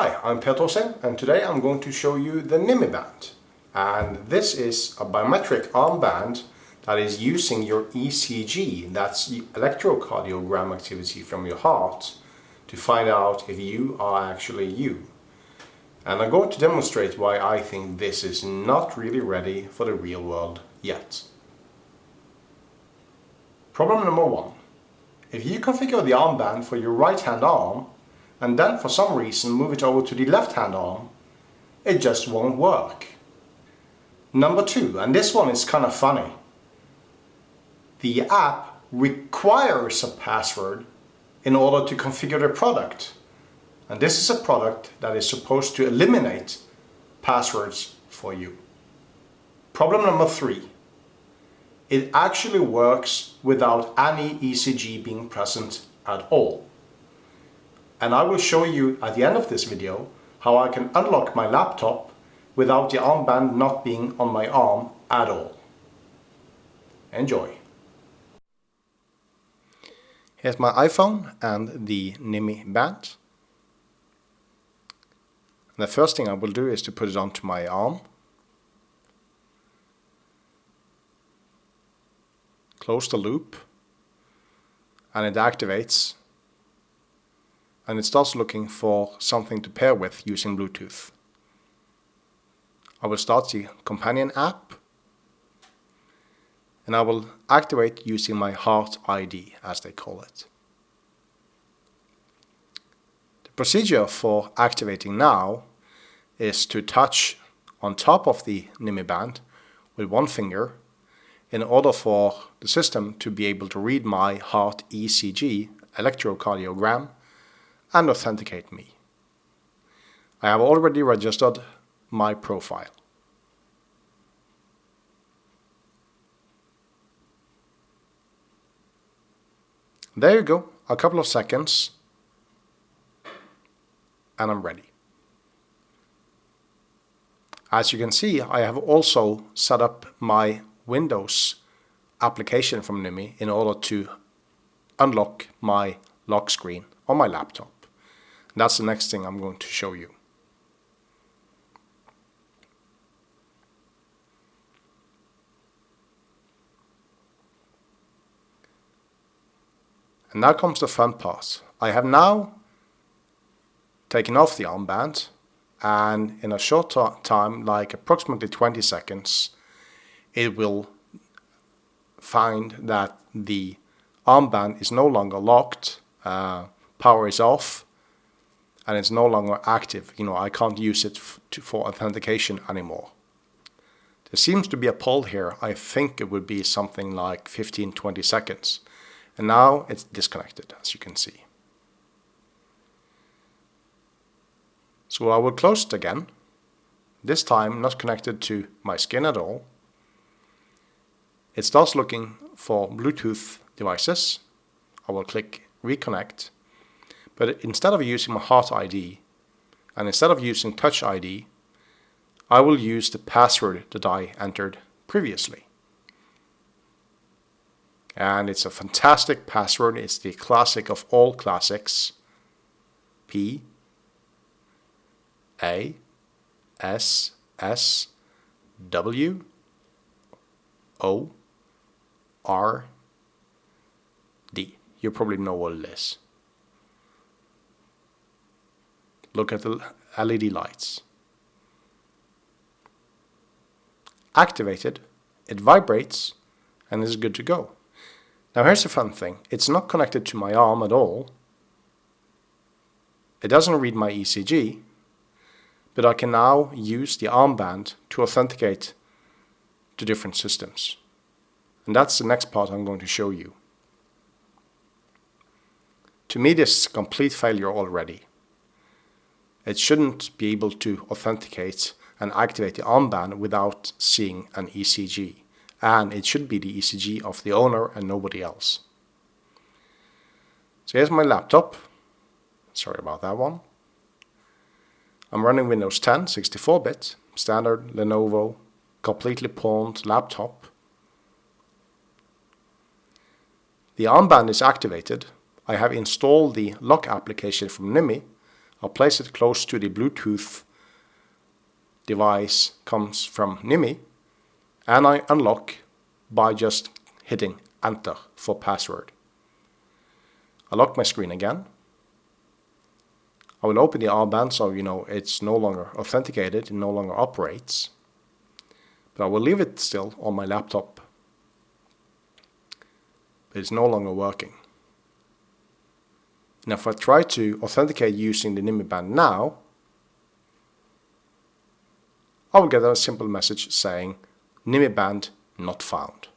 Hi, I'm Per Torstein and today I'm going to show you the Nymi band. And this is a biometric armband that is using your ECG, that's electrocardiogram activity from your heart, to find out if you are actually you. And I'm going to demonstrate why I think this is not really ready for the real world yet. Problem number one. If you configure the armband for your right hand arm and then for some reason move it over to the left hand arm, it just won't work. Number two, and this one is kind of funny. The app requires a password in order to configure the product. And this is a product that is supposed to eliminate passwords for you. Problem number three. It actually works without any ECG being present at all and I will show you at the end of this video how I can unlock my laptop without the armband not being on my arm at all. Enjoy! Here's my iPhone and the Nymi band. The first thing I will do is to put it onto my arm. Close the loop and it activates and it starts looking for something to pair with using Bluetooth. I will start the companion app and I will activate using my Heart ID as they call it. The procedure for activating now is to touch on top of the Nymi band with one finger in order for the system to be able to read my heart ECG electrocardiogram and authenticate me. I have already registered my profile. There you go, a couple of seconds and I'm ready. As you can see, I have also set up my Windows application from Nymi in order to unlock my lock screen on my laptop. That's the next thing I'm going to show you. And now comes the fun part. I have now taken off the armband and in a short time, like approximately 20 seconds, it will find that the armband is no longer locked, uh, power is off, and it's no longer active. You know, I can't use it to, for authentication anymore. There seems to be a poll here. I think it would be something like 15, 20 seconds. And now it's disconnected, as you can see. So I will close it again. This time not connected to my skin at all. It starts looking for Bluetooth devices. I will click reconnect but instead of using my Heart ID, and instead of using Touch ID, I will use the password that I entered previously. And it's a fantastic password. It's the classic of all classics. P A S S W O R D. You probably know what it is. Look at the LED lights. Activated, it vibrates and is good to go. Now here's the fun thing. It's not connected to my arm at all. It doesn't read my ECG, but I can now use the armband to authenticate to different systems. And that's the next part I'm going to show you. To me this is a complete failure already. It shouldn't be able to authenticate and activate the armband without seeing an ECG. And it should be the ECG of the owner and nobody else. So here's my laptop. Sorry about that one. I'm running Windows 10 64-bit, standard Lenovo, completely pawned laptop. The armband is activated. I have installed the lock application from Nymi I'll place it close to the Bluetooth device comes from Nymi and I unlock by just hitting enter for password. I lock my screen again. I will open the R-band so you know it's no longer authenticated, it no longer operates. But I will leave it still on my laptop. It's no longer working. Now if I try to authenticate using the Nymi band now, I will get a simple message saying Nymi band not found.